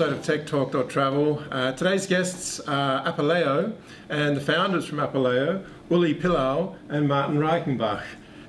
episode of Tech Talk Travel. Uh, today's guests are Apaleo and the founders from Apaleo, Uli Pillau and Martin Reichenbach.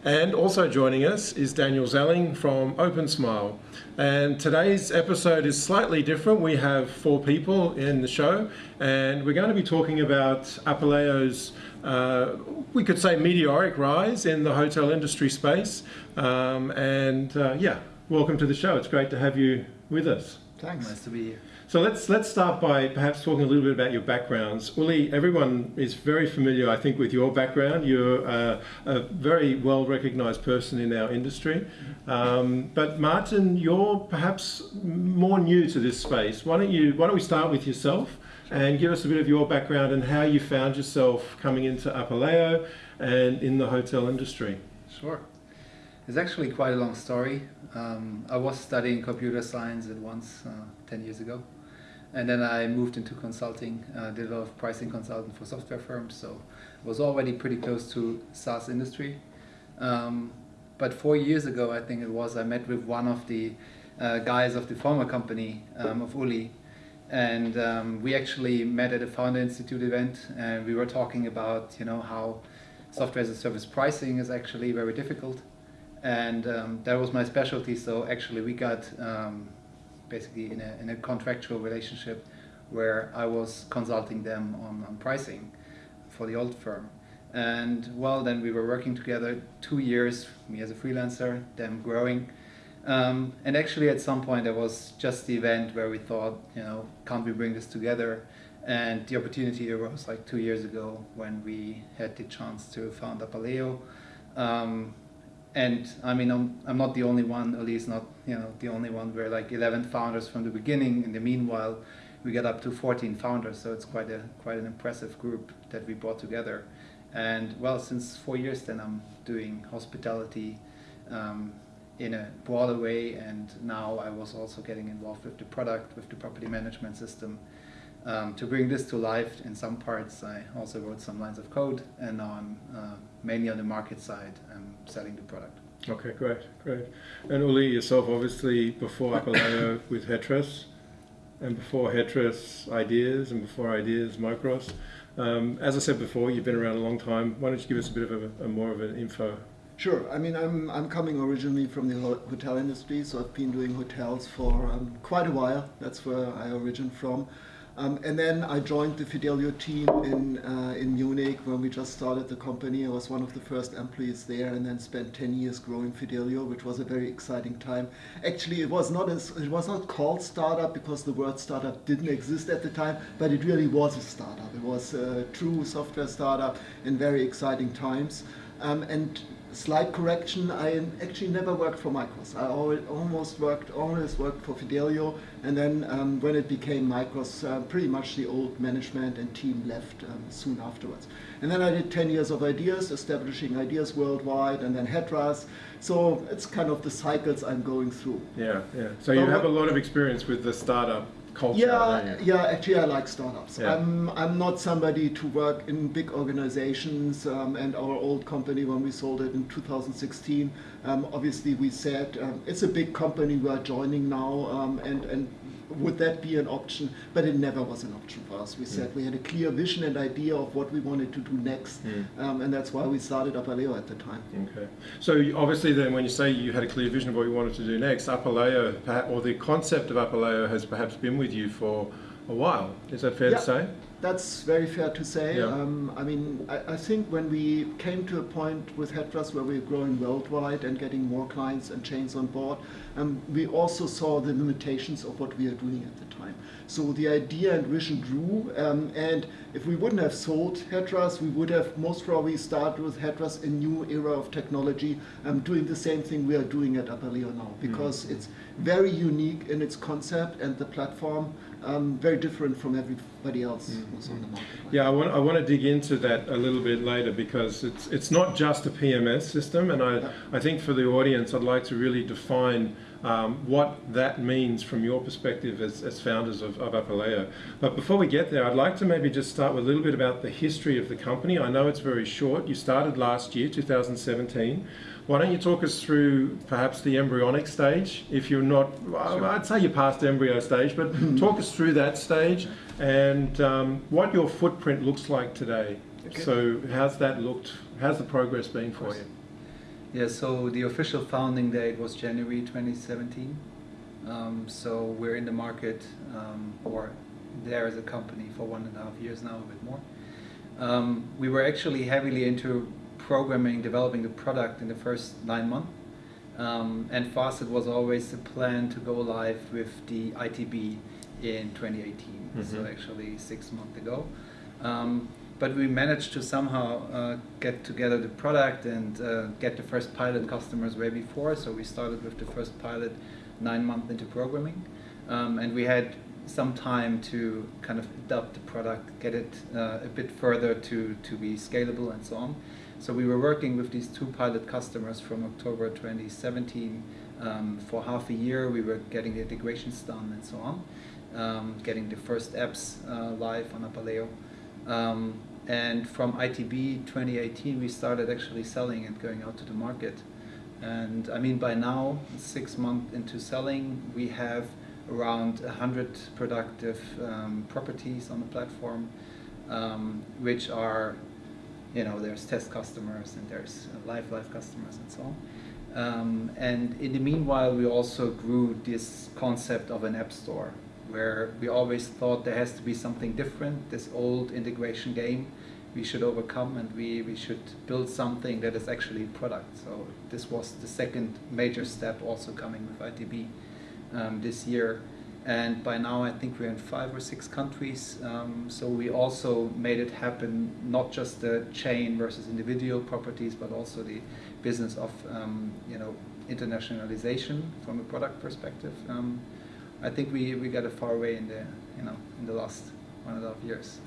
And also joining us is Daniel Zelling from OpenSmile. And today's episode is slightly different. We have four people in the show, and we're going to be talking about Apaleo's, uh, we could say, meteoric rise in the hotel industry space. Um, and uh, yeah, welcome to the show. It's great to have you with us. Thanks. Nice to be here. So let's let's start by perhaps talking a little bit about your backgrounds. Uli, everyone is very familiar, I think, with your background. You're uh, a very well recognised person in our industry. Um, but Martin, you're perhaps more new to this space. Why don't you Why don't we start with yourself and give us a bit of your background and how you found yourself coming into Apaleo and in the hotel industry. Sure. It's actually quite a long story. Um, I was studying computer science at once uh, 10 years ago. And then I moved into consulting, uh, did a lot of pricing consulting for software firms, so I was already pretty close to SaaS industry. Um, but four years ago, I think it was, I met with one of the uh, guys of the former company um, of Uli, and um, we actually met at a Founder Institute event, and we were talking about, you know, how software as a service pricing is actually very difficult, and um, that was my specialty. So actually, we got um, basically in a, in a contractual relationship where I was consulting them on, on pricing for the old firm. And well, then we were working together two years, me as a freelancer, them growing. Um, and actually at some point there was just the event where we thought, you know, can't we bring this together? And the opportunity arose like two years ago when we had the chance to found Apaleo. Um, and I mean, I'm, I'm not the only one, at least not you know the only one. We're like 11 founders from the beginning. In the meanwhile, we got up to 14 founders, so it's quite a quite an impressive group that we brought together. And well, since four years, then I'm doing hospitality um, in a broader way, and now I was also getting involved with the product, with the property management system. Um, to bring this to life in some parts, I also wrote some lines of code, and now I'm uh, mainly on the market side and selling the product. Okay, great, great. And Uli, yourself, obviously, before Apaleo with Hetras, and before Hetras, Ideas, and before Ideas, Micros. Um, as I said before, you've been around a long time. Why don't you give us a bit of a, a more of an info? Sure. I mean, I'm, I'm coming originally from the hotel industry, so I've been doing hotels for um, quite a while. That's where I origin from. Um, and then I joined the Fidelio team in, uh, in Munich when we just started the company. I was one of the first employees there and then spent 10 years growing Fidelio, which was a very exciting time. Actually, it was not, as, it was not called startup because the word startup didn't exist at the time, but it really was a startup. It was a true software startup in very exciting times. Um, and slight correction, I actually never worked for Micros. I almost worked, always worked for Fidelio, and then um, when it became Micros, uh, pretty much the old management and team left um, soon afterwards. And then I did 10 years of ideas, establishing ideas worldwide, and then Hetras. So it's kind of the cycles I'm going through. Yeah, yeah. So you have a lot of experience with the startup culture. Yeah, yeah. Actually, I like startups. Yeah. I'm I'm not somebody to work in big organizations. Um, and our old company, when we sold it in 2016, um, obviously we said um, it's a big company we are joining now, um, and and would that be an option? But it never was an option for us. We said mm. we had a clear vision and idea of what we wanted to do next, mm. um, and that's why we started Apaleo at the time. Okay. So obviously, then, when you say you had a clear vision of what you wanted to do next, Apaleo, or the concept of Apaleo, has perhaps been with you for a while. Is that fair yeah. to say? That's very fair to say. Yeah. Um, I mean, I, I, think when we came to a point with Hetras where we we're growing worldwide and getting more clients and chains on board, um, we also saw the limitations of what we are doing at the time. So the idea and vision grew, um, and if we wouldn't have sold Hetras, we would have most probably started with Hetras a new era of technology, um, doing the same thing we are doing at Apaleo now, because mm -hmm. it's very unique in its concept and the platform um, very different from everybody else mm -hmm. who's on the market. Yeah, I want, I want to dig into that a little bit later because it's, it's not just a PMS system and I, yeah. I think for the audience I'd like to really define um, what that means from your perspective as, as founders of, of Apaleo. But before we get there, I'd like to maybe just start with a little bit about the history of the company. I know it's very short. You started last year, 2017. Why don't you talk us through perhaps the embryonic stage? If you're not, sure. I'd say you're past embryo stage, but talk us through that stage and um, what your footprint looks like today. Okay. So how's that looked? How's the progress been for you? Yeah, so the official founding date was January 2017. Um, so we're in the market, um, or there as a company for one and a half years now, a bit more. Um, we were actually heavily into programming, developing the product in the first nine months. Um, and it was always the plan to go live with the ITB in 2018, mm -hmm. so mm-hmm. actually six months ago. Um, but we managed to somehow uh, get together the product and uh, get the first pilot customers way before. So we started with the first pilot nine months into programming, um, and we had some time to kind of adapt the product, get it uh, a bit further to to be scalable and so on. So we were working with these two pilot customers from October 2017 um, for half a year. We were getting the integrations done and so on, um, getting the first apps uh, live on Apaleo. Um, and from ITB 2018, we started actually selling and going out to the market. And I mean, by now, six months into selling, we have around 100 productive um, properties on the platform, um, which are, you know, there's test customers and there's live live customers and so on. Um, and in the meanwhile, we also grew this concept of an app store where we always thought there has to be something different, this old integration game we should overcome and we, we should build something that is actually a product. So this was the second major step also coming with ITB um, this year. And by now I think we're in five or six countries. Um, so we also made it happen, not just the chain versus individual properties, but also the business of um, you know internationalization from a product perspective. Um, I think we, we got a far way in the you know in the last one and a half years.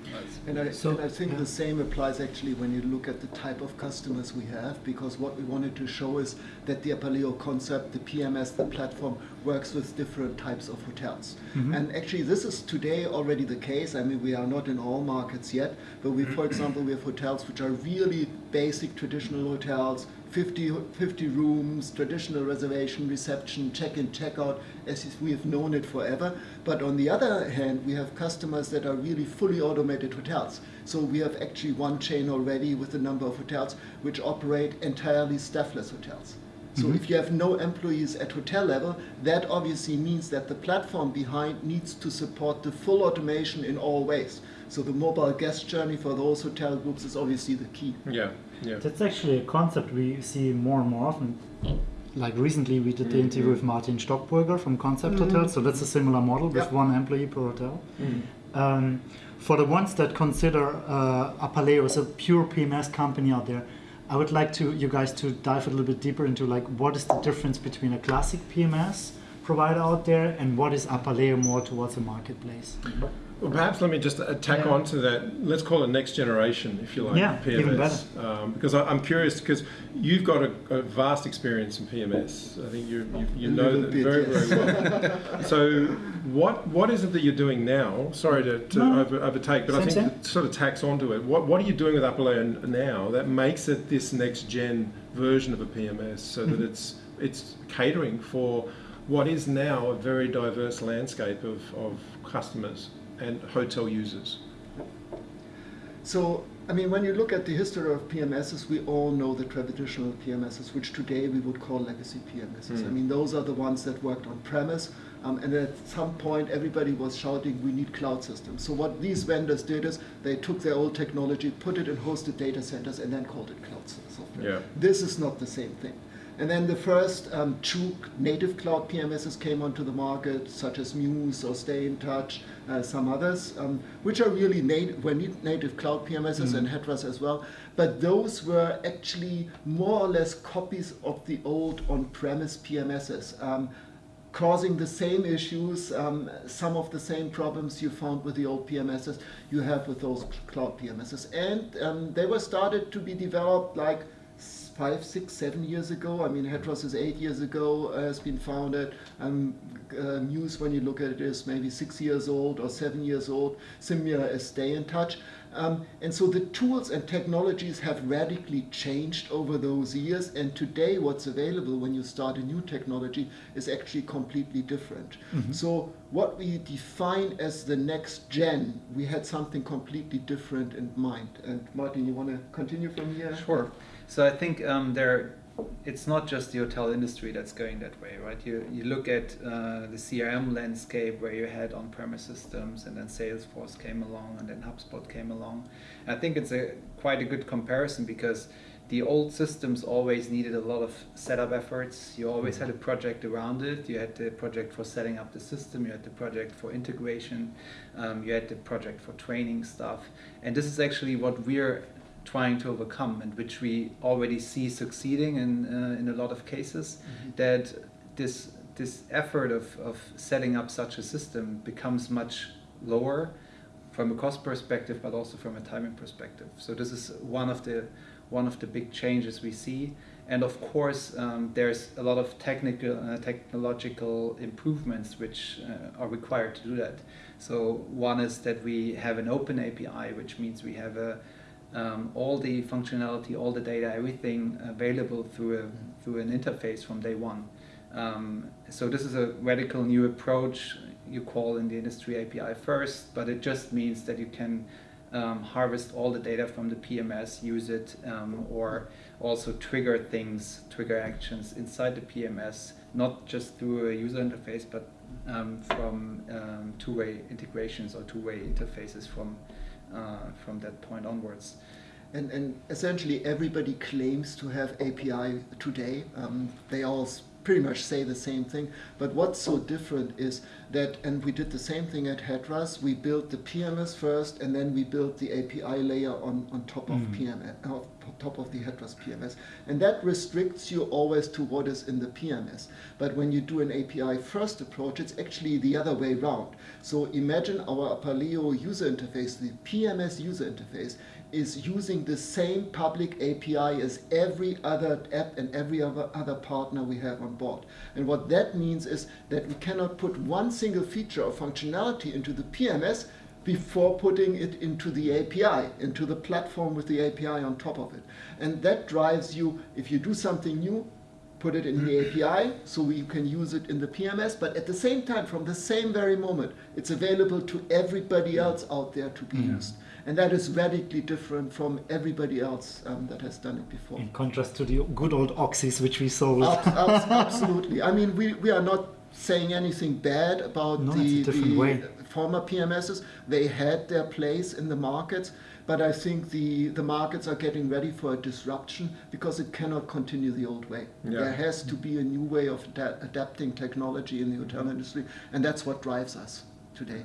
And I, so, and I think yeah. the same applies actually when you look at the type of customers we have, because what we wanted to show is that the Apaleo concept, the PMS, the platform, works with different types of hotels. Mm -hmm. And actually this is today already the case. I mean, we are not in all markets yet, but we, for example, we have hotels which are really basic traditional hotels, 50, 50 rooms, traditional reservation, reception, check-in, check-out, as we have known it forever. But on the other hand, we have customers that are really fully automated hotels. So we have actually one chain already with a number of hotels which operate entirely staffless hotels. So mm -hmm. if you have no employees at hotel level, that obviously means that the platform behind needs to support the full automation in all ways. So the mobile guest journey for those hotel groups is obviously the key. Yeah, yeah. That's actually a concept we see more and more often. Like recently we did the mm-hmm. interview with Martin Stockburger from Koncept mm Hotel, so that's a similar model with one employee per hotel. Mm um, for the ones that consider uh, Apaleo as a pure PMS company out there, I would like to you guys to dive a little bit deeper into like what is the difference between a classic PMS provider out there and what is Apaleo more towards a marketplace? Well, perhaps let me just tack yeah. on to that. Let's call it next generation, if you like, yeah, PMS. Even better. Um, because I, am curious, because you've got a, a, vast experience in PMS. I think you, you, you know that bit, very, yes. very well. so, what what is it that you're doing now? Sorry to, to no, over, overtake, but same, I think it sort of tacks onto it. What, what are you doing with Apaleo now that makes it this next gen version of a PMS so mm -hmm. that mm-hmm. it's it's catering for what is now a very diverse landscape of, of customers? And hotel users? So, I mean, when you look at the history of PMSs, we all know the traditional PMSs, which today we would call legacy PMSs. Mm. I mean, those are the ones that worked on premise, um, and at some point everybody was shouting, we need cloud systems. So what these vendors did is they took their old technology, put it in hosted data centers, and then called it cloud software. Yeah. This is not the same thing. And then the first um, true native cloud PMSs came onto the market, such as Mews or Stay in Touch, uh, some others, um, which are really native, were native cloud PMSs mm. and Hetras as well. But those were actually more or less copies of the old on-premise PMSs. Um, causing the same issues, um, some of the same problems you found with the old PMSs you have with those cloud PMSs. And um, they were started to be developed like five, six, seven years ago. I mean, Hetras is eight years ago, uh, has been founded. Um, uh, Mews, when you look at it, is maybe six years old or seven years old. Symia is Stay in Touch. Um, and so the tools and technologies have radically changed over those years. And today, what's available when you start a new technology is actually completely different. Mm-hmm. So, what we define as the next gen, we had something completely different in mind. And Martin, you want to continue from here? Sure. So, I think um, there it's not just the hotel industry that's going that way, right? You, you look at uh, the CRM landscape where you had on-premise systems and then Salesforce came along and then HubSpot came along. I think it's a quite a good comparison because the old systems always needed a lot of setup efforts. You always had a project around it. You had the project for setting up the system. You had the project for integration. Um, you had the project for training stuff. And this is actually what we're trying to overcome and which we already see succeeding in, uh, in a lot of cases, mm-hmm. that this, this effort of, of setting up such a system becomes much lower from a cost perspective, but also from a timing perspective. So this is one of the, one of the big changes we see. And of course, um, there's a lot of technical, uh, technological improvements which uh, are required to do that. So one is that we have an open API, which means we have a, um, all the functionality, all the data, everything available through a, through an interface from day one. Um, so this is a radical new approach you call in the industry API first, but it just means that you can um, harvest all the data from the PMS, use it, um, or also trigger things, trigger actions inside the PMS, not just through a user interface, but um, from um, two-way integrations or two-way interfaces from uh, from that point onwards. And, and, essentially everybody claims to have API today. Um, they all pretty much say the same thing. But what's so different is that, and we did the same thing at Hetras, we built the PMS first and then we built the API layer on, on top of mm. PMS, uh, top of the Hetras PMS. And that restricts you always to what is in the PMS. But when you do an API first approach, it's actually the other way around. So imagine our Apaleo user interface, the PMS user interface, is using the same public API as every other app and every other, other partner we have on board. And what that means is that we cannot put one single feature or functionality into the PMS before putting it into the API, into the platform with the API on top of it. And that drives you, if you do something new, put it in the API so we can use it in the PMS, but at the same time, from the same very moment, it's available to everybody else out there to be yeah. used. And that is radically different from everybody else um, that has done it before. In contrast to the good old Oxys which we sold. absolutely. I mean, we, we are not saying anything bad about no, the, the former PMSs. They had their place in the markets, but I think the, the markets are getting ready for a disruption because it cannot continue the old way. Yeah. There has to be a new way of adapting technology in the hotel industry, and that's what drives us today.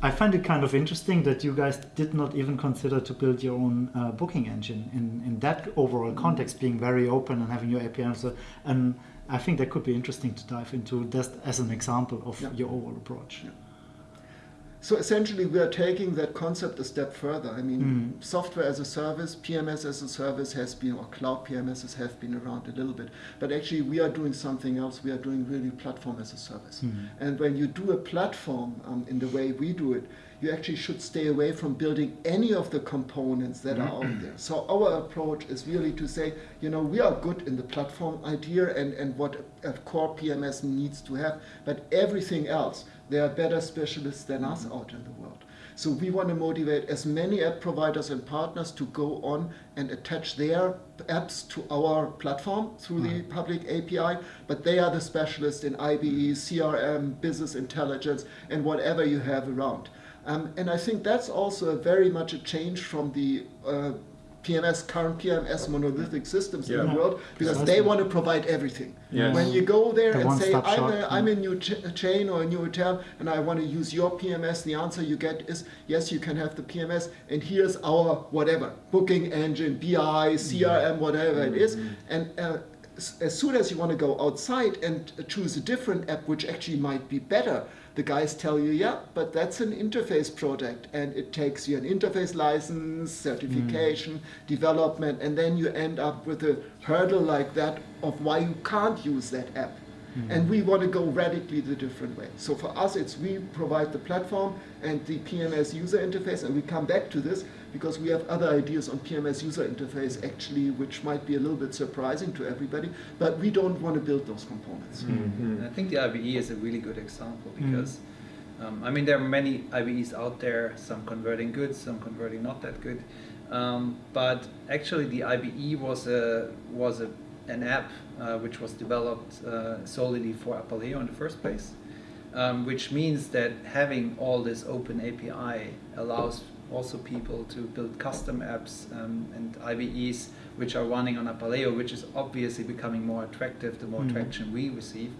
I find it kind of interesting that you guys did not even consider to build your own uh, booking engine in, in that overall context, being very open and having your API. So, and I think that could be interesting to dive into just as an example of yeah. your overall approach. Yeah. So essentially, we are taking that concept a step further. I mean, mm. software as a service, PMS as a service has been, or cloud PMSs have been around a little bit. But actually, we are doing something else. We are doing really platform as a service. Mm. And when you do a platform um, in the way we do it, you actually should stay away from building any of the components that are out there. So our approach is really to say, you know, we are good in the platform idea and, and what a core PMS needs to have, but everything else, there are better specialists than us out in the world. So we want to motivate as many app providers and partners to go on and attach their apps to our platform through the mm. public API, but they are the specialists in IBE, CRM, business intelligence, and whatever you have around. Um, and I think that's also very much a change from the uh, PMS, current PMS monolithic systems yeah. in the world because they want to provide everything. Yes. When you go there the and say, I'm a, I'm a new ch chain or a new hotel and I want to use your PMS, the answer you get is, yes, you can have the PMS and here's our whatever, booking engine, BI, CRM, whatever mm -hmm. it is. Mm-hmm. And uh, as soon as you want to go outside and choose a different app which actually might be better, the guys tell you, yeah, but that's an interface project and it takes you an interface license, certification, mm. development, and then you end up with a hurdle like that of why you can't use that app. Mm. And we want to go radically the different way. So for us, it's we provide the platform and the PMS user interface, and we come back to this because we have other ideas on PMS user interface actually, which might be a little bit surprising to everybody, but we don't want to build those components. Mm -hmm. I think the IBE is a really good example mm. because, mm. um, I mean, there are many IBEs out there, some converting good, some converting not that good. Um, but actually the IBE was a, was a, an app uh, which was developed uh, solely for Apaleo in the first place. Um, which means that having all this open API allows also people to build custom apps um, and IBEs which are running on Apaleo, which is obviously becoming more attractive the more mm. traction we receive.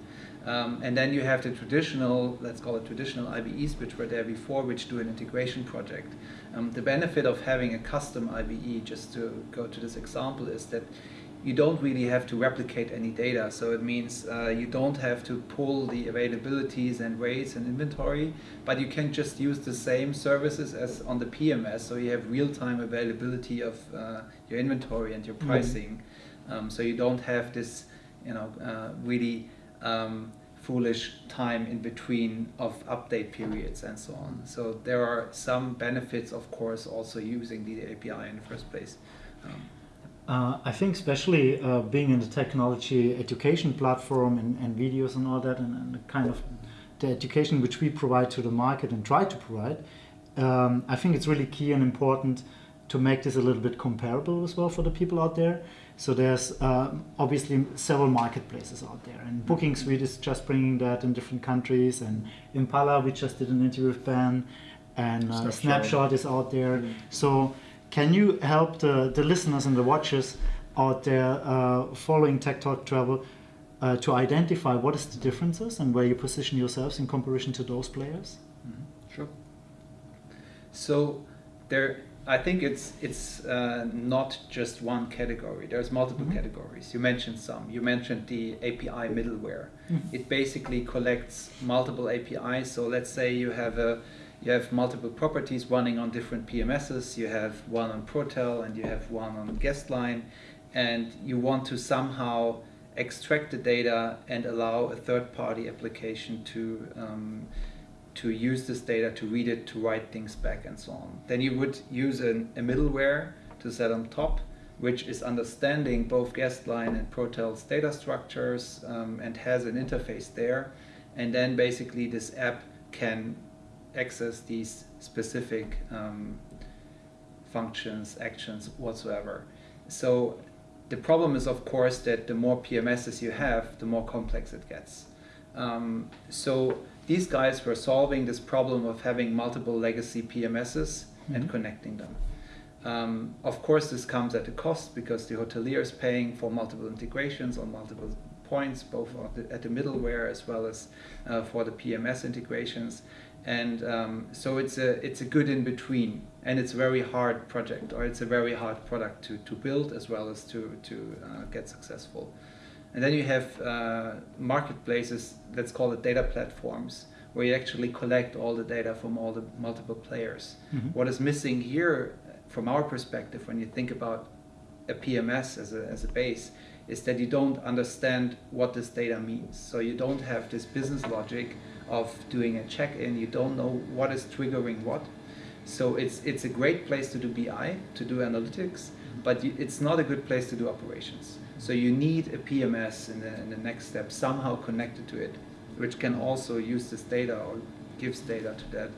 Um, and then you have the traditional, let's call it traditional IBEs, which were there before, which do an integration project. Um, the benefit of having a custom IBE, just to go to this example, is that you don't really have to replicate any data. So it means uh, you don't have to pull the availabilities and rates and inventory, but you can just use the same services as on the PMS. So you have real-time availability of uh, your inventory and your mm-hmm. pricing. Mm. Um, so you don't have this, you know, uh, really um, foolish time in between of update periods and so on. So there are some benefits, of course, also using the API in the first place. Um, uh, I think especially uh, being in the technology education platform and, and videos and all that and, and, the kind of the education which we provide to the market and try to provide, um, I think it's really key and important to make this a little bit comparable as well for the people out there. So there's uh, obviously several marketplaces out there and Booking Suite is just bringing that in different countries and Impala we just did an interview with Ben and uh, Snapshot. Snapshot is out there. Mm -hmm. So can you help the, the listeners and the watchers out there uh, following Tech Talk Travel uh, to identify what is the differences and where you position yourselves in comparison to those players? Mm -hmm. Sure. So there, I think it's it's uh, not just one category. There's multiple mm -hmm. categories. You mentioned some. You mentioned the API middleware. Mm -hmm. It basically collects multiple APIs. So let's say you have a you have multiple properties running on different PMSs. You have one on Protel and you have one on Guestline, and you want to somehow extract the data and allow a third-party application to um, to use this data, to read it, to write things back, and so on. Then you would use an, a middleware to set on top, which is understanding both Guestline and Protel's data structures um, and has an interface there. And then basically this app can access these specific um, functions, actions, whatsoever. So the problem is, of course, that the more PMSs you have, the more complex it gets. Um, so these guys were solving this problem of having multiple legacy PMSs mm -hmm. and connecting them. Um, of course, this comes at a cost because the hotelier is paying for multiple integrations on multiple points, both at the, at the middleware as well as uh, for the PMS integrations and um, so it's a it's a good in between and it's a very hard project or it's a very hard product to, to build as well as to, to uh, get successful. And then you have uh, marketplaces let's call it data platforms where you actually collect all the data from all the multiple players. Mm -hmm. what is missing here from our perspective when you think about a PMS as a, as a base is that you don't understand what this data means. So you don't have this business logic of doing a check-in. You don't know what is triggering what. So it's, it's a great place to do BI, to do analytics, but you, it's not a good place to do operations. So you need a PMS in the, in the next step, somehow connected to it, which can also use this data or gives data to that.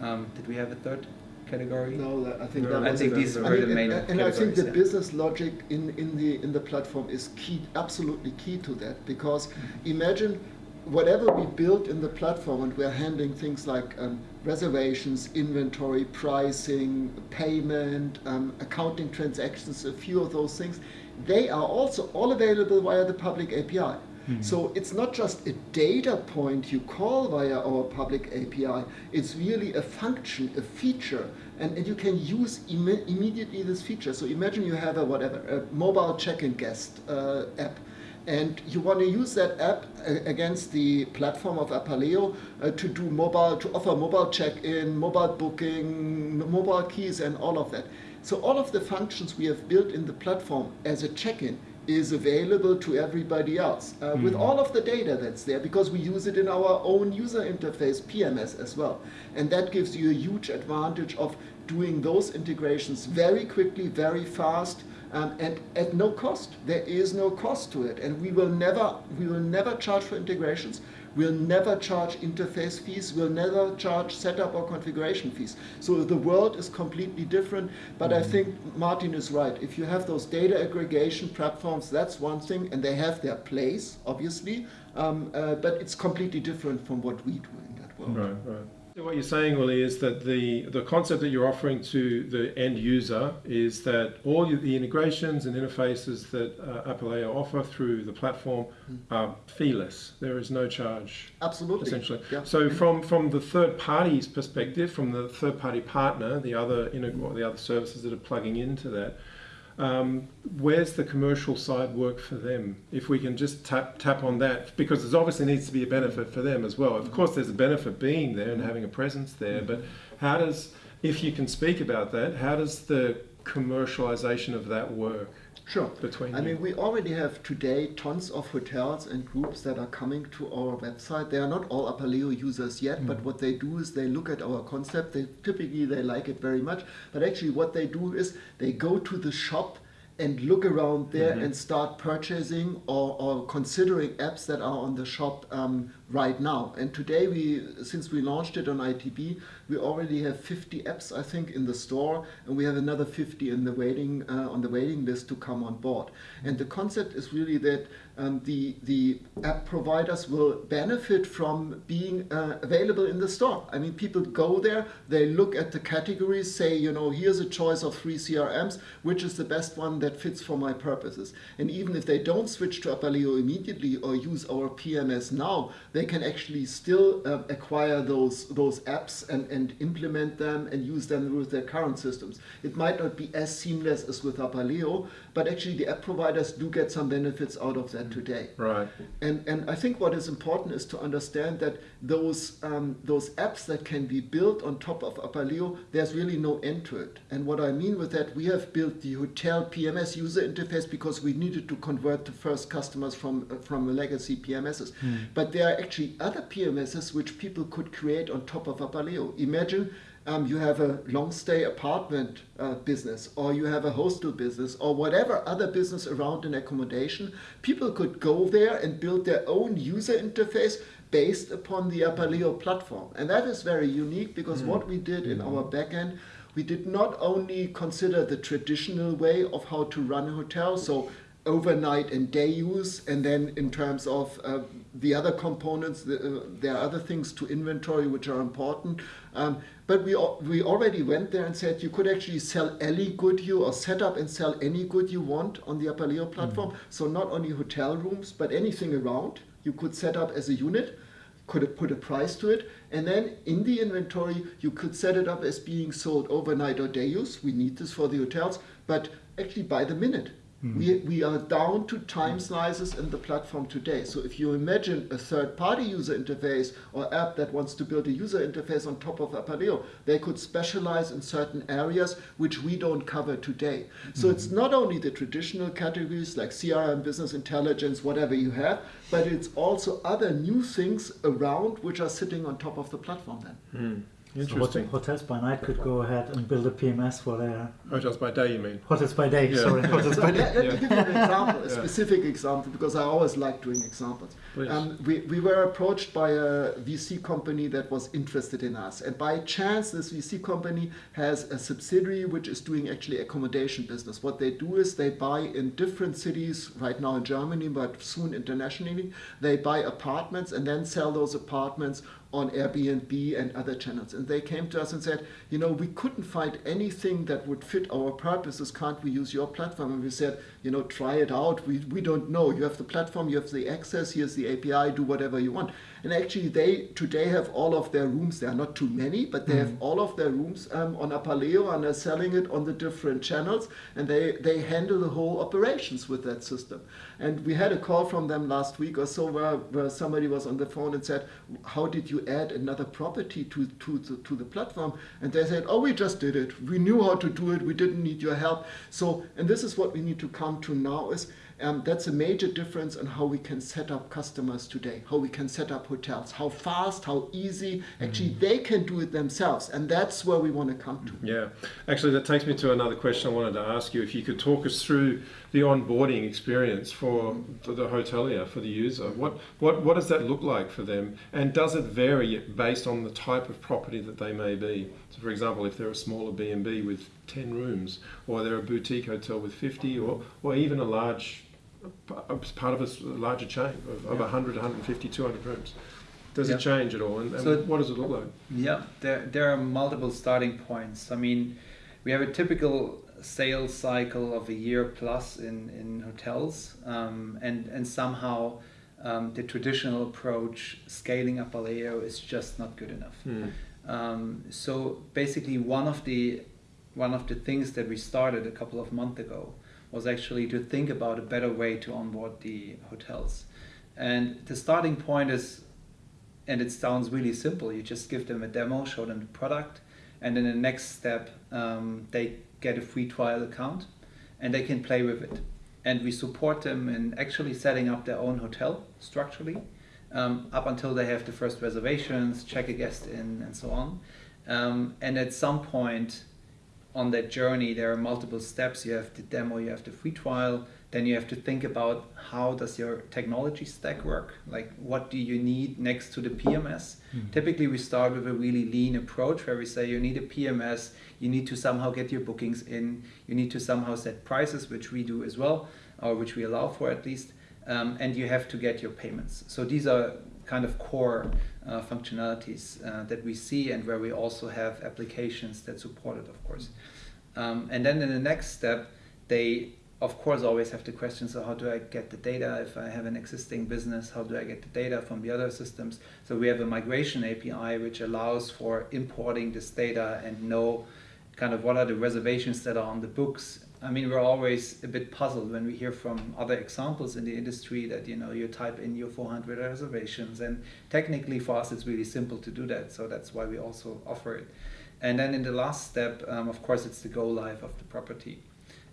Um, did we have a third category? No, I think no, I think these are the main. And, and I think the yeah. business logic in, in the in the platform is key, absolutely key to that. Because mm -hmm. imagine whatever we build in the platform, and we're handling things like um, reservations, inventory, pricing, payment, um, accounting transactions, a few of those things, they are also all available via the public API. Mm-hmm. So it's not just a data point you call via our public API, it's really a function, a feature, and, and you can use Im immediately this feature. So imagine you have a whatever, a mobile check-in guest uh, app and you want to use that app against the platform of Apaleo uh, to do mobile, to offer mobile check-in, mobile booking, mobile keys, and all of that. So all of the functions we have built in the platform as a check-in is available to everybody else uh, mm. with all of the data that's there because we use it in our own user interface PMS as well. And that gives you a huge advantage of doing those integrations very quickly, very fast, um, and at no cost. There is no cost to it, and we will never we will never charge for integrations. We'll never charge interface fees. We'll never charge setup or configuration fees. So the world is completely different. But I mm-hmm. think Martin is right. If you have those data aggregation platforms, that's one thing, and they have their place, obviously. Um, uh, but it's completely different from what we do in that world. Right, right. What you're saying, Uli, is that the, the concept that you're offering to the end user is that all the integrations and interfaces that uh, offer through the platform mm. are feeless. There is no charge. Absolutely. Essentially. Yeah. So from, from the third party's perspective, from the third party partner, the other, the other services that are plugging into that, um, where's the commercial side work for them? If we can just tap tap on that, because there's obviously needs to be a benefit for them as well. Of course, there's a benefit being there and having a presence there, but how does, if you can speak about that, how does the commercialization of that work? Sure. Between I you? mean, we already have today tons of hotels and groups that are coming to our website. They are not all Apaleo users yet, mm. but what they do is they look at our concept. They typically they like it very much, but actually what they do is they go to the shop and look around there mm-hmm. and start purchasing or, or considering apps that are on the shop um, right now. And today, we since we launched it on ITB, we already have 50 apps, I think, in the store, and we have another 50 in the waiting uh, on the waiting list to come on board. And the concept is really that um, the the app providers will benefit from being uh, available in the store. I mean, people go there, they look at the categories, say, you know, here's a choice of three CRMs, which is the best one that fits for my purposes. And even if they don't switch to Apaleo immediately or use our PMS now, they can actually still uh, acquire those those apps and, and implement them and use them with their current systems. It might not be as seamless as with Apaleo, but actually the app providers do get some benefits out of that today. Right. And and I think what is important is to understand that those um, those apps that can be built on top of Apaleo, there's really no end to it. And what I mean with that, we have built the hotel PMS user interface because we needed to convert the first customers from uh, from legacy PMSs. Hmm. But there are actually other PMSs which people could create on top of Apaleo. Imagine um, you have a long stay apartment uh, business or you have a hostel business or whatever other business around an accommodation, people could go there and build their own user interface based upon the Apaleo platform. And that is very unique because mm. what we did in our backend, we did not only consider the traditional way of how to run a hotel, so overnight and day use, and then in terms of uh, the other components, the, uh, there are other things to inventory which are important. Um, but we, we already went there and said you could actually sell any good you or set up and sell any good you want on the Apaleo platform. Mm -hmm. So not only hotel rooms, but anything around you could set up as a unit could put a price to it and then in the inventory you could set it up as being sold overnight or day use we need this for the hotels but actually by the minute Mm. We, we are down to time slices in the platform today. So if you imagine a third-party user interface or app that wants to build a user interface on top of Apaleo, they could specialize in certain areas which we don't cover today. So mm. it's hmm. not only the traditional categories like CRM, business intelligence, whatever you have, but it's also other new things around which are sitting on top of the platform then. Mm. Interesting. So hotels by night could go ahead and build a PMS for their hotels by day. You mean hotels by day? Yeah. Sorry, hotels by day. Let, let me give you an example, a yeah. specific example, because I always like doing examples. Um, we, we were approached by a VC company that was interested in us, and by chance, this VC company has a subsidiary which is doing actually accommodation business. What they do is they buy in different cities, right now in Germany, but soon internationally. They buy apartments and then sell those apartments on Airbnb and other channels. And they came to us and said, you know, we couldn't find anything that would fit our purposes. Can't we use your platform? And we said, you know, try it out. We, we don't know. You have the platform, you have the access, here's the API, do whatever you want. And actually, they today have all of their rooms. There are not too many, but they have all of their rooms um, on Apaleo and are selling it on the different channels. And they, they handle the whole operations with that system. And we had a call from them last week or so where, where somebody was on the phone and said, How did you add another property to, to, to, to the platform? And they said, Oh, we just did it. We knew how to do it. We didn't need your help. So, and this is what we need to come to now is um, that's a major difference in how we can set up customers today, how we can set up hotels, how fast, how easy. Actually, they can do it themselves, and that's where we want to come to. Yeah, actually, that takes me to another question I wanted to ask you. If you could talk us through the onboarding experience for, for the hotelier, for the user, what, what, what does that look like for them? And does it vary based on the type of property that they may be? So, for example, if they're a smaller B&B with 10 rooms, or they're a boutique hotel with 50, or, or even a large part of a larger chain of, of Yeah. 100, 150, 200 rooms. Does Yeah. it change at all? And, and So- what does it look like? Yeah, there, there are multiple starting points. I mean, we have a typical sales cycle of a year plus in, in hotels, um, and, and somehow um, the traditional approach, scaling up Aleo, is just not good enough. Hmm. Um, so basically, one of the one of the things that we started a couple of months ago was actually to think about a better way to onboard the hotels. And the starting point is, and it sounds really simple. You just give them a demo, show them the product, and then the next step, um, they get a free trial account, and they can play with it. And we support them in actually setting up their own hotel structurally, um, up until they have the first reservations, check a guest in, and so on. Um, and at some point on that journey, there are multiple steps. You have the demo, you have the free trial, then you have to think about how does your technology stack work? Like what do you need next to the PMS? Typically, we start with a really lean approach where we say you need a PMS, you need to somehow get your bookings in, you need to somehow set prices, which we do as well, or which we allow for at least, um, and you have to get your payments. So these are kind of core uh, functionalities uh, that we see and where we also have applications that support it, of course. Um, and then in the next step, they of course always have the question so how do i get the data if i have an existing business how do i get the data from the other systems so we have a migration api which allows for importing this data and know kind of what are the reservations that are on the books i mean we're always a bit puzzled when we hear from other examples in the industry that you know you type in your 400 reservations and technically for us it's really simple to do that so that's why we also offer it and then in the last step um, of course it's the go live of the property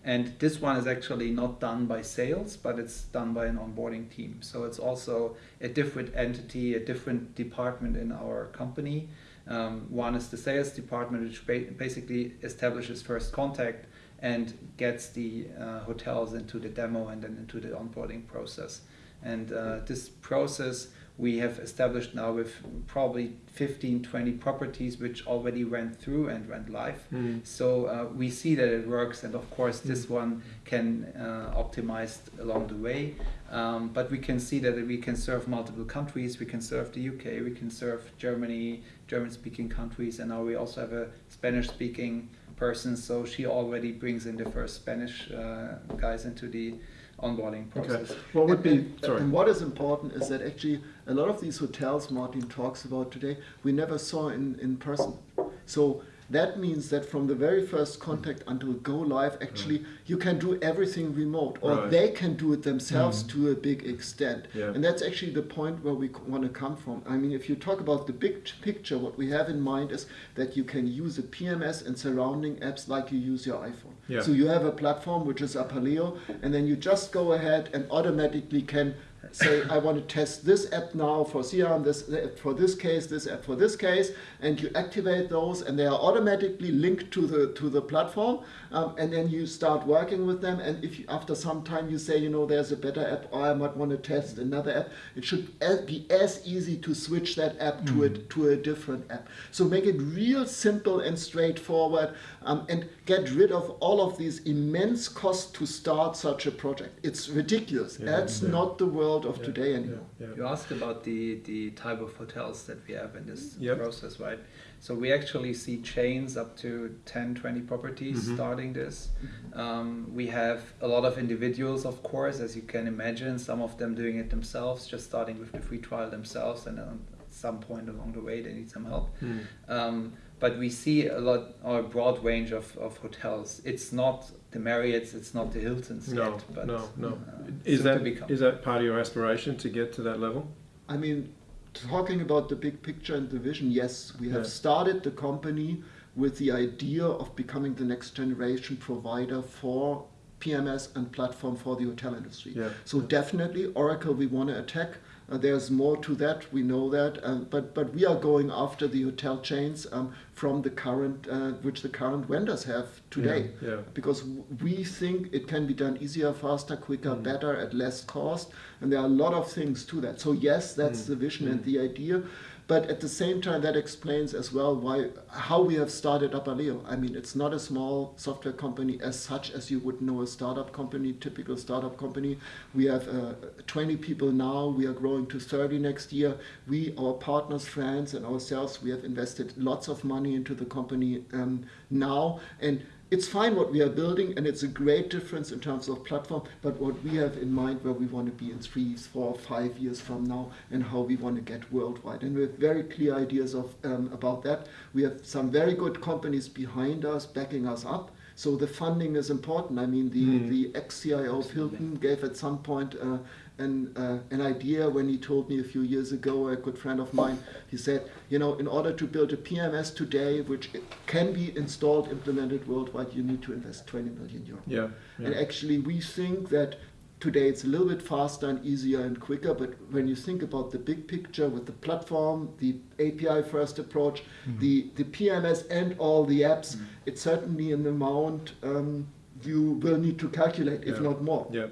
and this one is actually not done by sales, but it's done by an onboarding team. So it's also a different entity, a different department in our company. Um, one is the sales department, which ba- basically establishes first contact and gets the uh, hotels into the demo and then into the onboarding process. And uh, this process we have established now with probably 15, 20 properties which already went through and went live. Mm. So uh, we see that it works, and of course, this one can uh, optimized along the way. Um, but we can see that we can serve multiple countries. We can serve the UK, we can serve Germany, German-speaking countries, and now we also have a Spanish-speaking person. So she already brings in the first Spanish uh, guys into the onboarding Okay. process. What would and, be sorry? and what is important is that actually a lot of these hotels Martin talks about today, we never saw in, in person. So that means that from the very first contact until go live, actually mm. you can do everything remote, or Right. they can do it themselves mm. to a big extent. Yeah. And that's actually the point where we want to come from. I mean, if you talk about the big picture, what we have in mind is that you can use a PMS and surrounding apps like you use your iPhone. Yeah. So you have a platform which is Apaleo, and then you just go ahead and automatically can say, I want to test this app now for CRM, this app for this case, this app for this case, and you activate those, and they are automatically linked to the to the platform, um, and then you start working with them. And if you, after some time you say, you know, there's a better app, or I might want to test another app, it should be as easy to switch that app to a to a different app. So make it real simple and straightforward, um, and get rid of all of these immense costs to start such a project. It's ridiculous. Yeah, That's yeah. not the world world of Yeah, today yeah, anymore. yeah. You asked about the, the type of hotels that we have in this Yep. process, right? So we actually see chains up to 10, 20 properties Mhm. starting this. Um, we have a lot of individuals, of course, as you can imagine, some of them doing it themselves, just starting with the free trial themselves, and then at some point along the way they need some help. Mm. Um, but we see a lot or a broad range of, of hotels. It's not the Marriotts, it's not the Hiltons No, yet, but no, no. uh, Is soon that to become. is that part of your aspiration to get to that level? I mean, talking about the big picture and the vision, yes, we have Yeah. started the company with the idea of becoming the next generation provider for PMS and platform for the hotel industry. Yeah. So definitely, Oracle, we want to attack. Uh, there's more to that. We know that, um, but but we are going after the hotel chains um, from the current, uh, which the current vendors have today Yeah. yeah. because w- we think it can be done easier, faster, quicker, Mm. better, at less cost. And there are a lot of things to that. So, yes, that's Mm. the vision and Mm. the idea. But at the same time, that explains as well why how we have started Apaleo. I mean, it's not a small software company as such as you would know a startup company, typical startup company. We have uh, 20 people now. We are growing to 30 next year. We, our partners, friends, and ourselves, we have invested lots of money into the company um, now. And it's fine what we are building, and it's a great difference in terms of platform. But what we have in mind, where we want to be in three, four, five years from now, and how we want to get worldwide, and we have very clear ideas of um, about that. We have some very good companies behind us, backing us up. So the funding is important. I mean, the, Mm. the ex-CIO of Hilton gave at some point uh, an, uh, an idea when he told me a few years ago, a good friend of mine, he said, you know, in order to build a PMS today, which can be installed, implemented worldwide, you need to invest 20 million euros. Yeah. And actually, we think that today it's a little bit faster and easier and quicker. But when you think about the big picture with the platform, the API first approach, the, the PMS, and all the apps, it's certainly an amount um, you will need to calculate, if not more. Yeah.